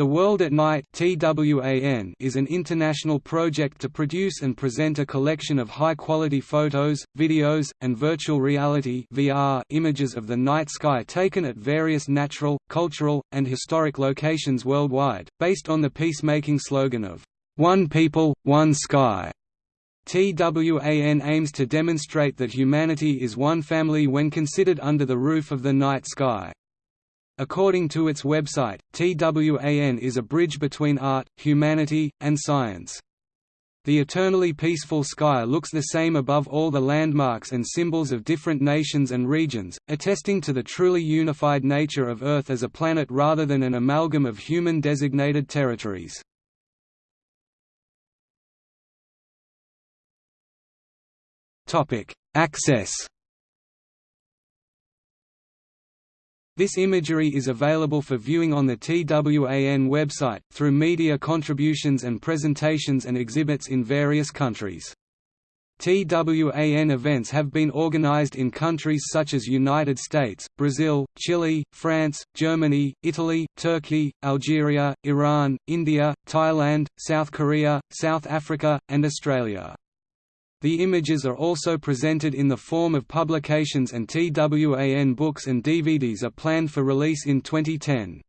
The World at Night is an international project to produce and present a collection of high-quality photos, videos, and virtual reality images of the night sky taken at various natural, cultural, and historic locations worldwide, based on the peacemaking slogan of "One People, One Sky." TWAN aims to demonstrate that humanity is one family when considered under the roof of the night sky. According to its website, TWAN is a bridge between art, humanity, and science. The eternally peaceful sky looks the same above all the landmarks and symbols of different nations and regions, attesting to the truly unified nature of Earth as a planet rather than an amalgam of human-designated territories. Access This imagery is available for viewing on the TWAN website, through media contributions and presentations and exhibits in various countries. TWAN events have been organized in countries such as United States, Brazil, Chile, France, Germany, Italy, Turkey, Algeria, Iran, India, Thailand, South Korea, South Africa, and Australia. The images are also presented in the form of publications and TWAN books and DVDs are planned for release in 2010.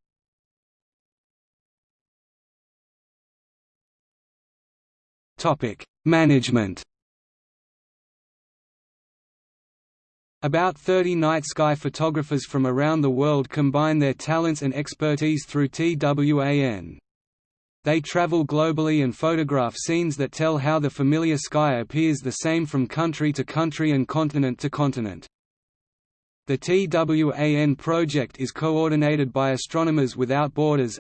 Topic: Management About 30 night sky photographers from around the world combine their talents and expertise through TWAN. They travel globally and photograph scenes that tell how the familiar sky appears the same from country to country and continent to continent. The TWAN project is coordinated by Astronomers Without Borders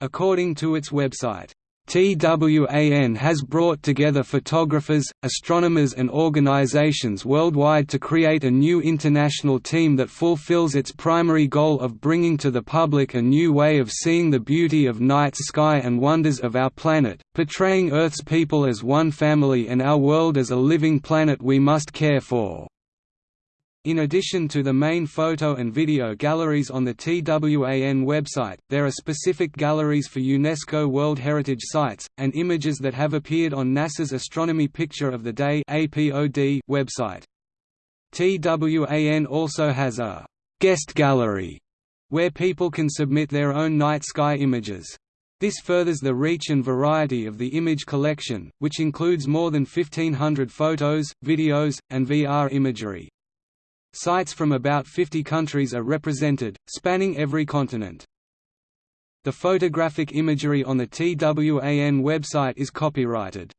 According to its website, TWAN has brought together photographers, astronomers and organizations worldwide to create a new international team that fulfills its primary goal of bringing to the public a new way of seeing the beauty of night sky and wonders of our planet, portraying Earth's people as one family and our world as a living planet we must care for. In addition to the main photo and video galleries on the TWAN website, there are specific galleries for UNESCO World Heritage Sites, and images that have appeared on NASA's Astronomy Picture of the Day website. TWAN also has a «guest gallery» where people can submit their own night sky images. This furthers the reach and variety of the image collection, which includes more than 1500 photos, videos, and VR imagery. Sites from about 50 countries are represented, spanning every continent. The photographic imagery on the TWAN website is copyrighted.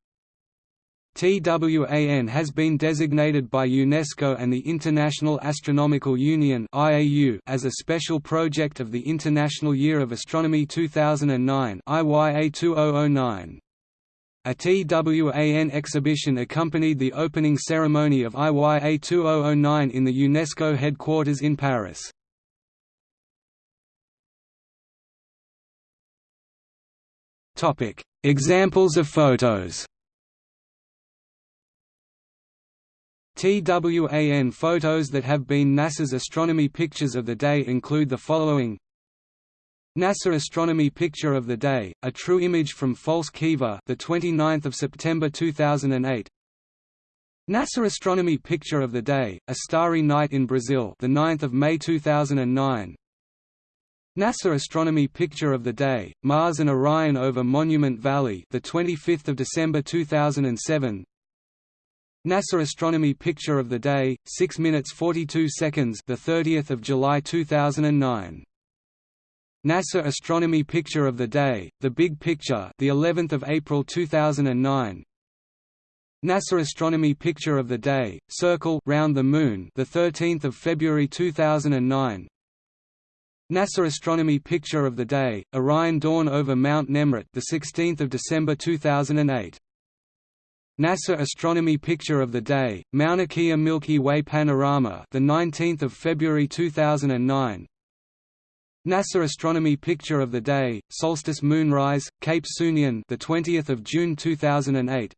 TWAN has been designated by UNESCO and the International Astronomical Union as a special project of the International Year of Astronomy 2009 IYA 2009. A TWAN exhibition accompanied the opening ceremony of IYA 2009 in the UNESCO headquarters in Paris. Examples of photos TWAN photos that have been NASA's astronomy pictures of the day include the following NASA Astronomy Picture of the Day, a true image from False Kiva, the 29th of September 2008. NASA Astronomy Picture of the Day, a starry night in Brazil, the 9th of May 2009. NASA Astronomy Picture of the Day, Mars and Orion over Monument Valley, the 25th of December 2007. NASA Astronomy Picture of the Day, 6 minutes 42 seconds, the 30th of July 2009. NASA Astronomy Picture of the Day, The Big Picture, the 11th of April 2009. NASA Astronomy Picture of the Day, Circle round the Moon, the 13th of February 2009. NASA Astronomy Picture of the Day, Orion Dawn over Mount Nemrut, the 16th of December 2008. NASA Astronomy Picture of the Day, Mauna Kea Milky Way Panorama, the 19th of February 2009. NASA Astronomy Picture of the Day, Solstice Moonrise, Cape Sunion, the 20th of June 2008.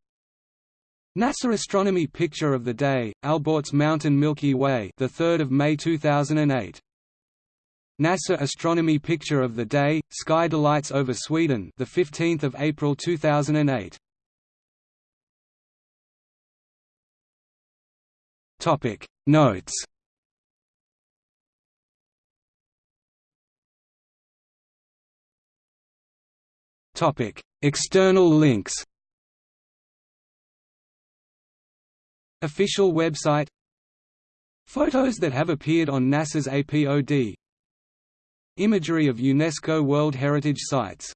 NASA Astronomy Picture of the Day, Alborz Mountain Milky Way, the 3rd of May 2008. NASA astronomy picture of the day sky delights over Sweden the 15th of April 2008 topic notes topic. External links Official website Photos that have appeared on NASA's APOD Imagery of UNESCO World Heritage Sites